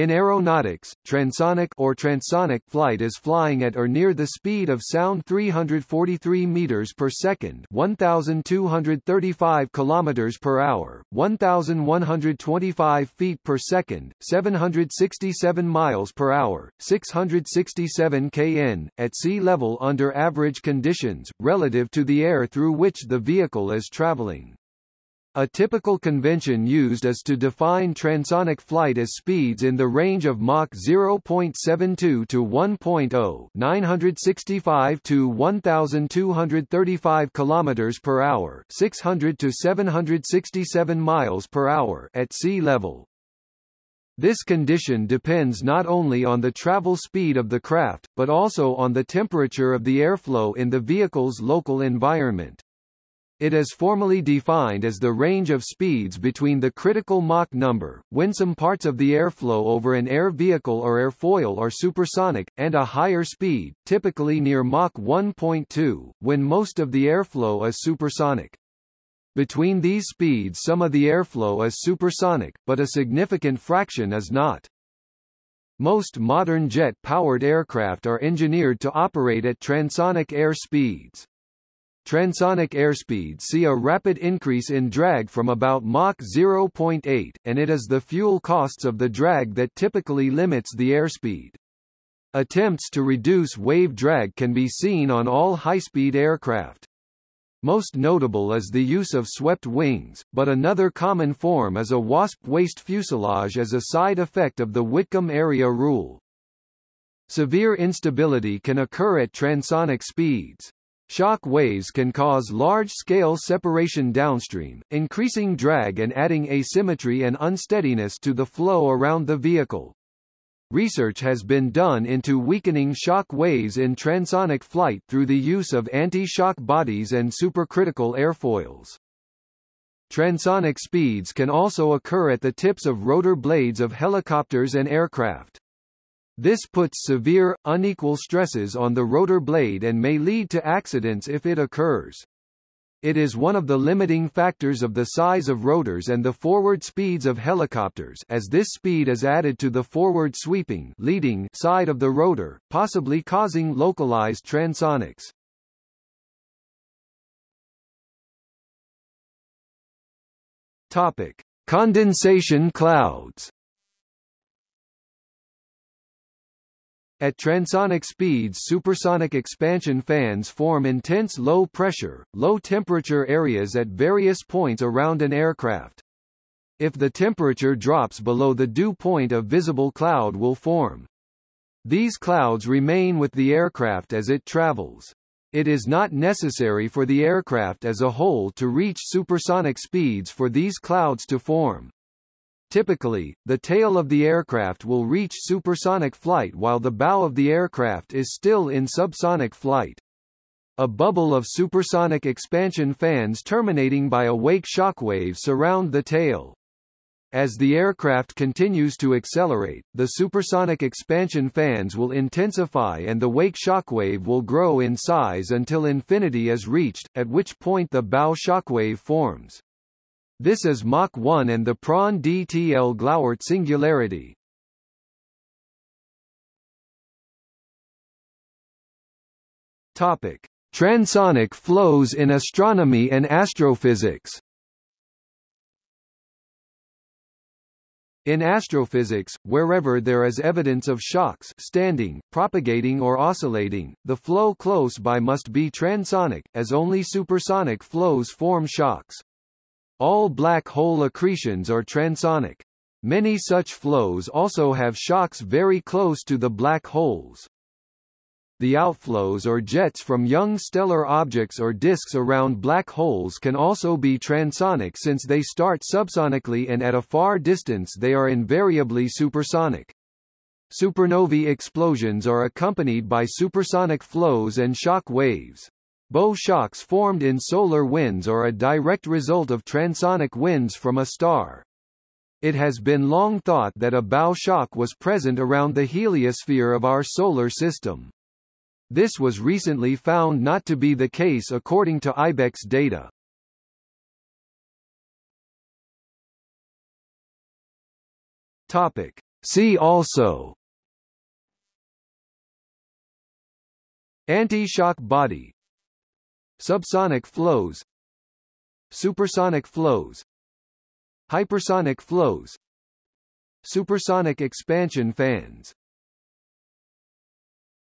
In aeronautics, transonic or transonic flight is flying at or near the speed of sound 343 meters per second, 1235 kilometers per hour, 1125 feet per second, 767 miles per hour, 667 kn at sea level under average conditions relative to the air through which the vehicle is traveling. A typical convention used is to define transonic flight as speeds in the range of Mach 0.72 to 1.0 965 to 1235 km per hour 600 to 767 miles per hour at sea level. This condition depends not only on the travel speed of the craft, but also on the temperature of the airflow in the vehicle's local environment. It is formally defined as the range of speeds between the critical Mach number, when some parts of the airflow over an air vehicle or airfoil are supersonic, and a higher speed, typically near Mach 1.2, when most of the airflow is supersonic. Between these speeds some of the airflow is supersonic, but a significant fraction is not. Most modern jet-powered aircraft are engineered to operate at transonic air speeds. Transonic airspeeds see a rapid increase in drag from about Mach 0.8, and it is the fuel costs of the drag that typically limits the airspeed. Attempts to reduce wave drag can be seen on all high-speed aircraft. Most notable is the use of swept wings, but another common form is a wasp waist fuselage as a side effect of the Whitcomb area rule. Severe instability can occur at transonic speeds. Shock waves can cause large-scale separation downstream, increasing drag and adding asymmetry and unsteadiness to the flow around the vehicle. Research has been done into weakening shock waves in transonic flight through the use of anti-shock bodies and supercritical airfoils. Transonic speeds can also occur at the tips of rotor blades of helicopters and aircraft. This puts severe, unequal stresses on the rotor blade and may lead to accidents if it occurs. It is one of the limiting factors of the size of rotors and the forward speeds of helicopters as this speed is added to the forward sweeping leading side of the rotor, possibly causing localized transonics. Topic: Condensation clouds. At transonic speeds supersonic expansion fans form intense low-pressure, low-temperature areas at various points around an aircraft. If the temperature drops below the dew point a visible cloud will form. These clouds remain with the aircraft as it travels. It is not necessary for the aircraft as a whole to reach supersonic speeds for these clouds to form. Typically, the tail of the aircraft will reach supersonic flight while the bow of the aircraft is still in subsonic flight. A bubble of supersonic expansion fans terminating by a wake shockwave surround the tail. As the aircraft continues to accelerate, the supersonic expansion fans will intensify and the wake shockwave will grow in size until infinity is reached, at which point the bow shockwave forms. This is Mach 1 and the Prandtl-Glauert singularity. Topic: Transonic flows in astronomy and astrophysics. In astrophysics, wherever there is evidence of shocks standing, propagating or oscillating, the flow close by must be transonic, as only supersonic flows form shocks. All black hole accretions are transonic. Many such flows also have shocks very close to the black holes. The outflows or jets from young stellar objects or disks around black holes can also be transonic since they start subsonically and at a far distance they are invariably supersonic. Supernovae explosions are accompanied by supersonic flows and shock waves. Bow shocks formed in solar winds are a direct result of transonic winds from a star. It has been long thought that a bow shock was present around the heliosphere of our solar system. This was recently found not to be the case according to IBEX data. Topic: See also Anti-shock body Subsonic flows. Supersonic flows. Hypersonic flows. Supersonic expansion fans